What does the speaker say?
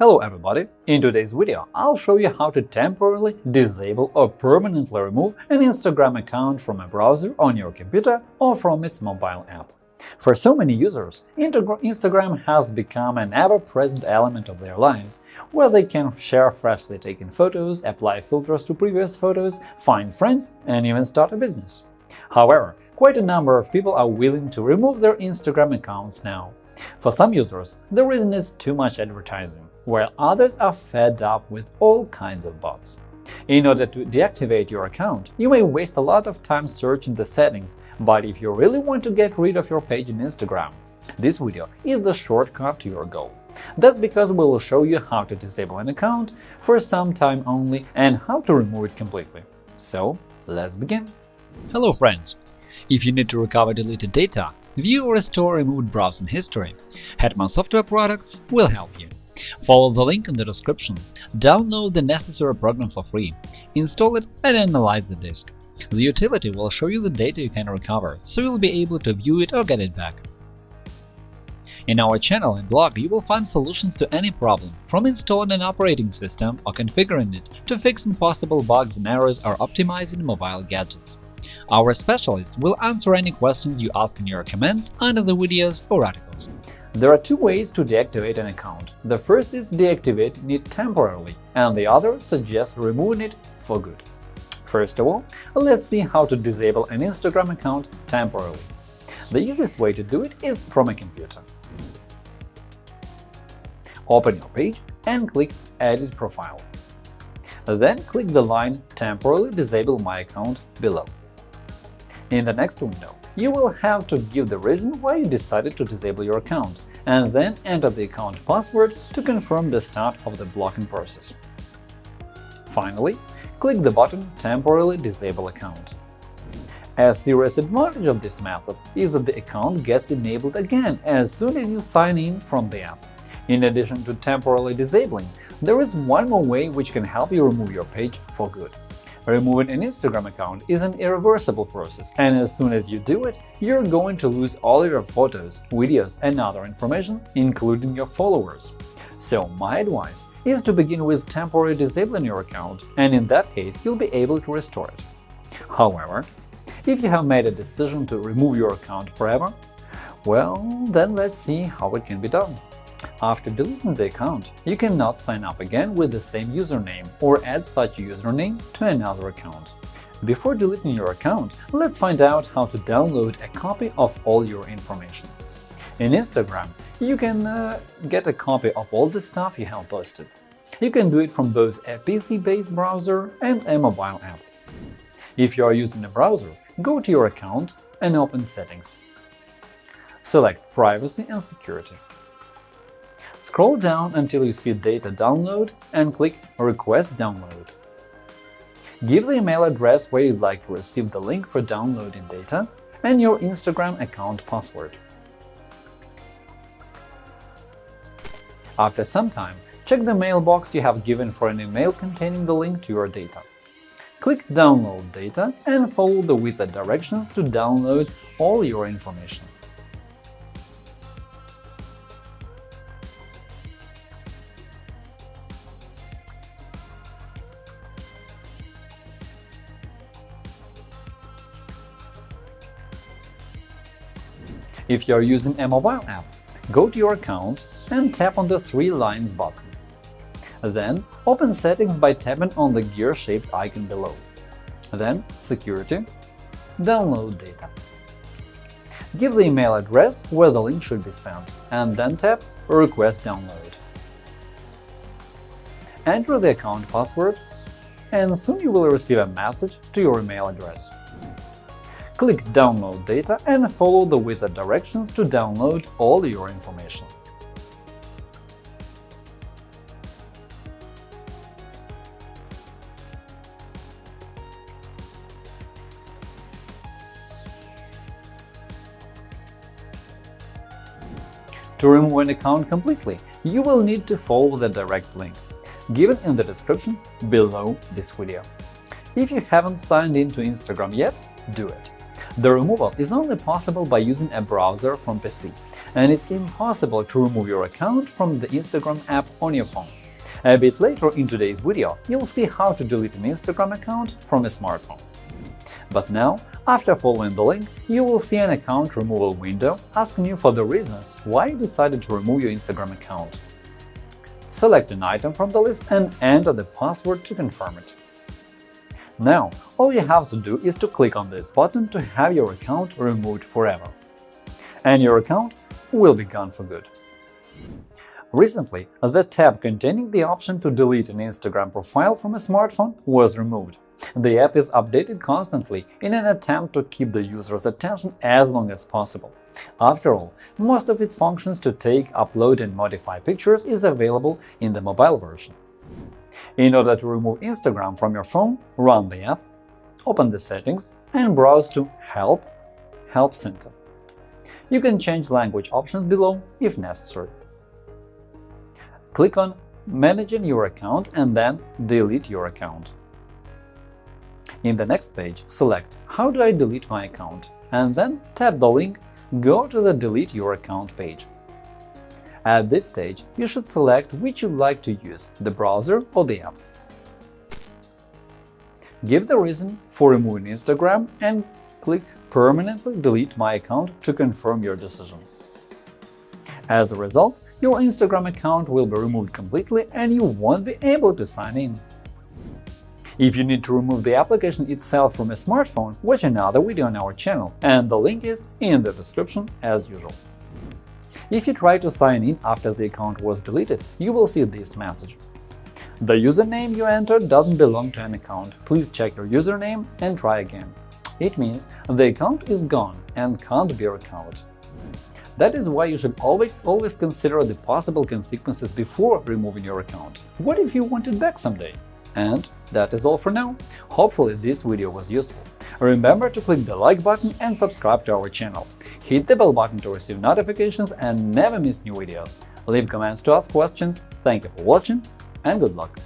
Hello everybody! In today's video, I'll show you how to temporarily disable or permanently remove an Instagram account from a browser on your computer or from its mobile app. For so many users, Instagram has become an ever-present element of their lives, where they can share freshly taken photos, apply filters to previous photos, find friends, and even start a business. However, quite a number of people are willing to remove their Instagram accounts now. For some users, the reason is too much advertising while others are fed up with all kinds of bots. In order to deactivate your account, you may waste a lot of time searching the settings, but if you really want to get rid of your page in Instagram, this video is the shortcut to your goal. That's because we will show you how to disable an account for some time only and how to remove it completely. So, let's begin. Hello friends! If you need to recover deleted data, view or restore removed browsing history, Hetman Software Products will help you. Follow the link in the description, download the necessary program for free, install it and analyze the disk. The utility will show you the data you can recover, so you'll be able to view it or get it back. In our channel and blog, you will find solutions to any problem, from installing an operating system or configuring it to fixing possible bugs and errors or optimizing mobile gadgets. Our specialists will answer any questions you ask in your comments under the videos or articles. There are two ways to deactivate an account. The first is deactivating it temporarily, and the other suggests removing it for good. First of all, let's see how to disable an Instagram account temporarily. The easiest way to do it is from a computer. Open your page and click Edit Profile. Then click the line Temporarily disable my account below. In the next window, you will have to give the reason why you decided to disable your account, and then enter the account password to confirm the start of the blocking process. Finally, click the button Temporarily disable account. A serious advantage of this method is that the account gets enabled again as soon as you sign in from the app. In addition to temporarily disabling, there is one more way which can help you remove your page for good. Removing an Instagram account is an irreversible process, and as soon as you do it, you're going to lose all your photos, videos, and other information, including your followers. So my advice is to begin with temporarily disabling your account, and in that case you'll be able to restore it. However, if you have made a decision to remove your account forever, well, then let's see how it can be done. After deleting the account, you cannot sign up again with the same username or add such username to another account. Before deleting your account, let's find out how to download a copy of all your information. In Instagram, you can uh, get a copy of all the stuff you have posted. You can do it from both a PC-based browser and a mobile app. If you are using a browser, go to your account and open Settings. Select Privacy and Security. Scroll down until you see Data Download and click Request Download. Give the email address where you'd like to receive the link for downloading data and your Instagram account password. After some time, check the mailbox you have given for an email containing the link to your data. Click Download data and follow the wizard directions to download all your information. If you are using a mobile app, go to your account and tap on the Three Lines button. Then open Settings by tapping on the gear-shaped icon below. Then Security, Download data. Give the email address where the link should be sent, and then tap Request download. Enter the account password, and soon you will receive a message to your email address. Click Download data and follow the wizard directions to download all your information. To remove an account completely, you will need to follow the direct link, given in the description below this video. If you haven't signed in to Instagram yet, do it. The removal is only possible by using a browser from PC, and it's impossible to remove your account from the Instagram app on your phone. A bit later in today's video, you'll see how to delete an Instagram account from a smartphone. But now, after following the link, you will see an account removal window asking you for the reasons why you decided to remove your Instagram account. Select an item from the list and enter the password to confirm it. Now, all you have to do is to click on this button to have your account removed forever. And your account will be gone for good. Recently, the tab containing the option to delete an Instagram profile from a smartphone was removed. The app is updated constantly in an attempt to keep the user's attention as long as possible. After all, most of its functions to take, upload and modify pictures is available in the mobile version. In order to remove Instagram from your phone, run the app, open the settings and browse to Help – Help Center. You can change language options below if necessary. Click on Managing your account and then Delete your account. In the next page, select How do I delete my account? and then tap the link Go to the Delete your account page. At this stage, you should select which you'd like to use – the browser or the app. Give the reason for removing Instagram and click Permanently delete my account to confirm your decision. As a result, your Instagram account will be removed completely and you won't be able to sign in. If you need to remove the application itself from a smartphone, watch another video on our channel, and the link is in the description as usual. If you try to sign in after the account was deleted, you will see this message. The username you entered doesn't belong to an account. Please check your username and try again. It means the account is gone and can't be recovered. That is why you should always, always consider the possible consequences before removing your account. What if you want it back someday? And that is all for now. Hopefully this video was useful. Remember to click the like button and subscribe to our channel. Hit the bell button to receive notifications and never miss new videos. Leave comments to ask questions. Thank you for watching and good luck!